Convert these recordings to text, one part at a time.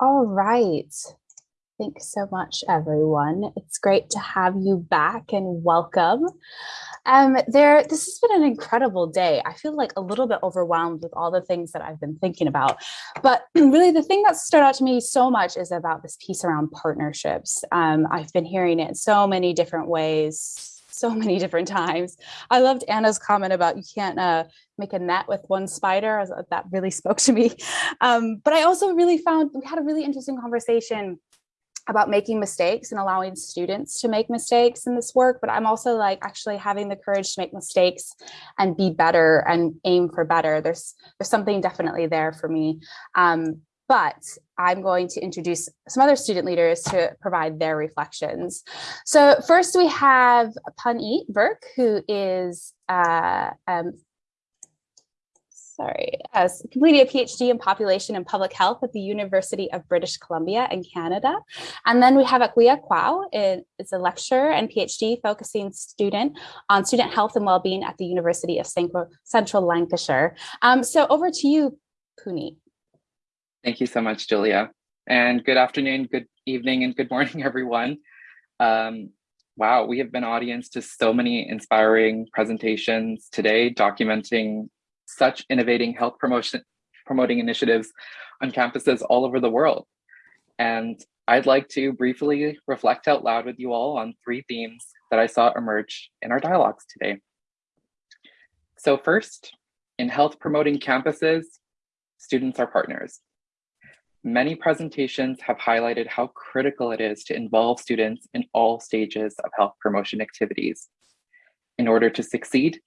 All right. Thanks so much, everyone. It's great to have you back and welcome. Um, there, this has been an incredible day. I feel like a little bit overwhelmed with all the things that I've been thinking about. But really, the thing that stood out to me so much is about this piece around partnerships. Um, I've been hearing it in so many different ways so many different times. I loved Anna's comment about you can't uh, make a net with one spider. That really spoke to me. Um, but I also really found we had a really interesting conversation about making mistakes and allowing students to make mistakes in this work, but I'm also like actually having the courage to make mistakes and be better and aim for better. There's there's something definitely there for me. Um, but I'm going to introduce some other student leaders to provide their reflections. So first we have Punit Burke, who is uh, um, sorry, has completed a PhD in population and public health at the University of British Columbia in Canada. And then we have Akwiya Kwao, is a lecturer and PhD focusing student on student health and well-being at the University of Central Lancashire. Um, so over to you, Punit. Thank you so much, Julia. And good afternoon, good evening, and good morning, everyone. Um, wow, we have been audience to so many inspiring presentations today documenting such innovating health promotion promoting initiatives on campuses all over the world. And I'd like to briefly reflect out loud with you all on three themes that I saw emerge in our dialogues today. So first, in health promoting campuses, students are partners. Many presentations have highlighted how critical it is to involve students in all stages of health promotion activities. In order to succeed,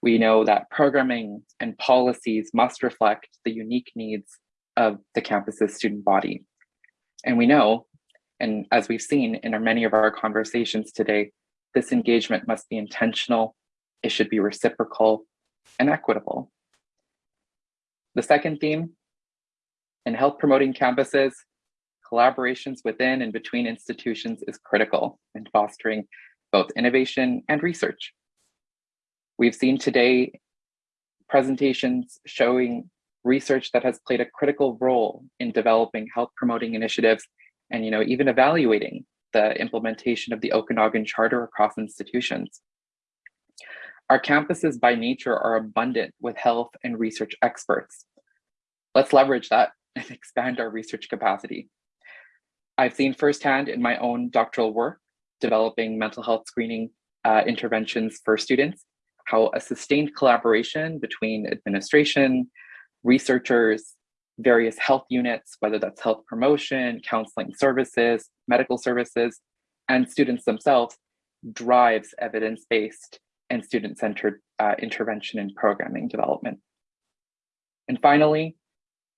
we know that programming and policies must reflect the unique needs of the campus's student body. And we know, and as we've seen in our, many of our conversations today, this engagement must be intentional, it should be reciprocal and equitable. The second theme, in health promoting campuses, collaborations within and between institutions is critical in fostering both innovation and research. We've seen today presentations showing research that has played a critical role in developing health promoting initiatives and you know even evaluating the implementation of the Okanagan Charter across institutions. Our campuses by nature are abundant with health and research experts. Let's leverage that and expand our research capacity. I've seen firsthand in my own doctoral work developing mental health screening uh, interventions for students how a sustained collaboration between administration, researchers, various health units, whether that's health promotion, counseling services, medical services, and students themselves drives evidence-based and student-centered uh, intervention and programming development. And finally,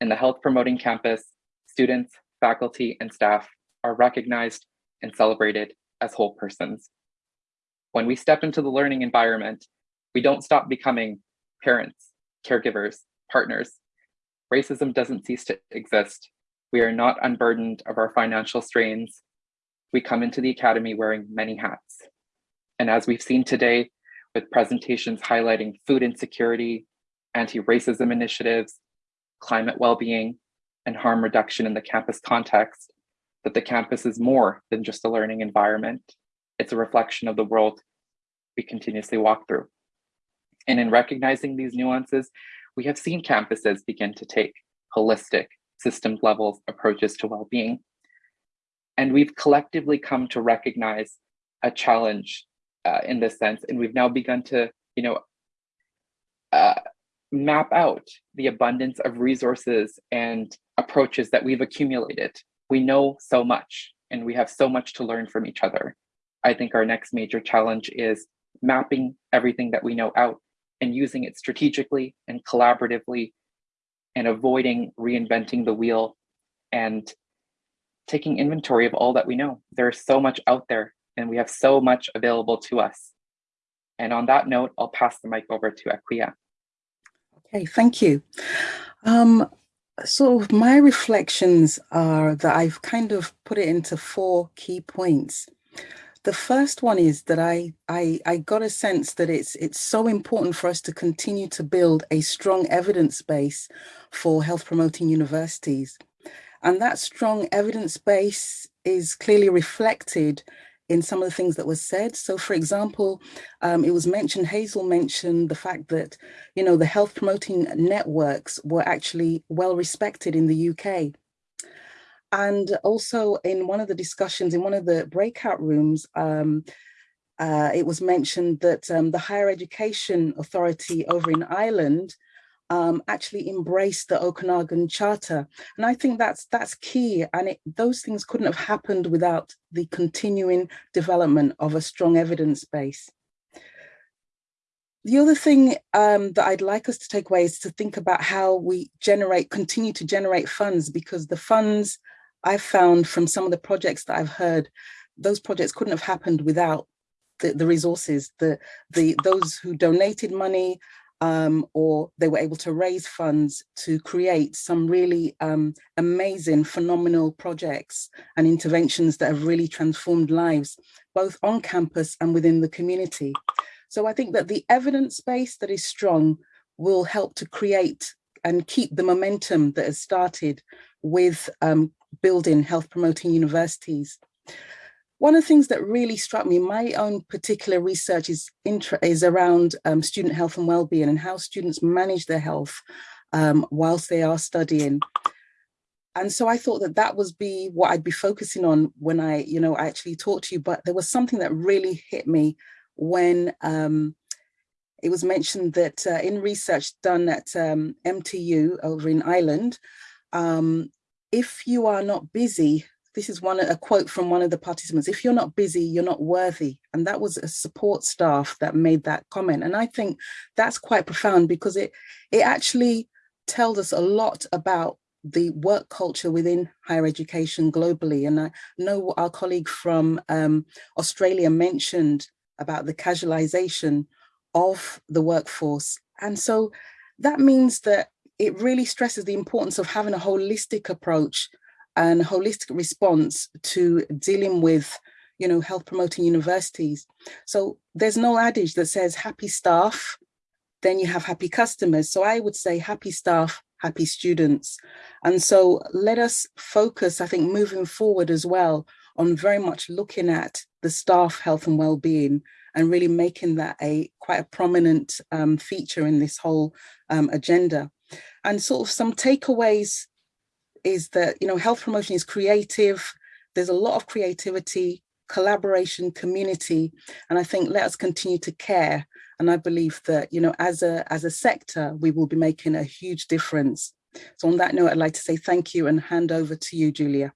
in the health promoting campus, students, faculty, and staff are recognized and celebrated as whole persons. When we step into the learning environment, we don't stop becoming parents, caregivers, partners. Racism doesn't cease to exist. We are not unburdened of our financial strains. We come into the academy wearing many hats. And as we've seen today with presentations highlighting food insecurity, anti-racism initiatives, climate well-being, and harm reduction in the campus context, that the campus is more than just a learning environment. It's a reflection of the world we continuously walk through. And in recognizing these nuances, we have seen campuses begin to take holistic, system level approaches to well-being. And we've collectively come to recognize a challenge uh, in this sense. And we've now begun to, you know, uh, map out the abundance of resources and approaches that we've accumulated. We know so much and we have so much to learn from each other. I think our next major challenge is mapping everything that we know out and using it strategically and collaboratively and avoiding reinventing the wheel and taking inventory of all that we know. There's so much out there and we have so much available to us. And on that note, I'll pass the mic over to Akwiya. Okay, thank you. Um, so my reflections are that I've kind of put it into four key points. The first one is that I, I, I got a sense that it's, it's so important for us to continue to build a strong evidence base for health promoting universities. And that strong evidence base is clearly reflected in some of the things that were said. So for example, um, it was mentioned, Hazel mentioned the fact that, you know, the health promoting networks were actually well respected in the UK. And also in one of the discussions, in one of the breakout rooms, um, uh, it was mentioned that um, the Higher Education Authority over in Ireland um, actually embraced the Okanagan Charter. And I think that's that's key. And it, those things couldn't have happened without the continuing development of a strong evidence base. The other thing um, that I'd like us to take away is to think about how we generate, continue to generate funds, because the funds I've found from some of the projects that I've heard, those projects couldn't have happened without the, the resources, the, the those who donated money, um, or they were able to raise funds to create some really um, amazing, phenomenal projects and interventions that have really transformed lives, both on campus and within the community. So I think that the evidence base that is strong will help to create and keep the momentum that has started with um, building health promoting universities. One of the things that really struck me, my own particular research is, is around um, student health and well-being and how students manage their health um, whilst they are studying. And so I thought that that was be what I'd be focusing on when I, you know, I actually talked to you, but there was something that really hit me when um, it was mentioned that uh, in research done at um, MTU over in Ireland, um, if you are not busy this is one a quote from one of the participants if you're not busy you're not worthy. And that was a support staff that made that comment. And i think that's quite profound because it it actually tells us a lot about the work culture within higher education globally. And i know our colleague from um, australia mentioned about the casualization of the workforce. And so that means that it really stresses the importance of having a holistic approach and holistic response to dealing with you know, health promoting universities. So there's no adage that says happy staff, then you have happy customers. So I would say happy staff, happy students. And so let us focus, I think, moving forward as well on very much looking at the staff health and well-being and really making that a quite a prominent um, feature in this whole um, agenda. And sort of some takeaways is that, you know, health promotion is creative. There's a lot of creativity, collaboration, community. And I think let us continue to care. And I believe that, you know, as a, as a sector, we will be making a huge difference. So on that note, I'd like to say thank you and hand over to you, Julia.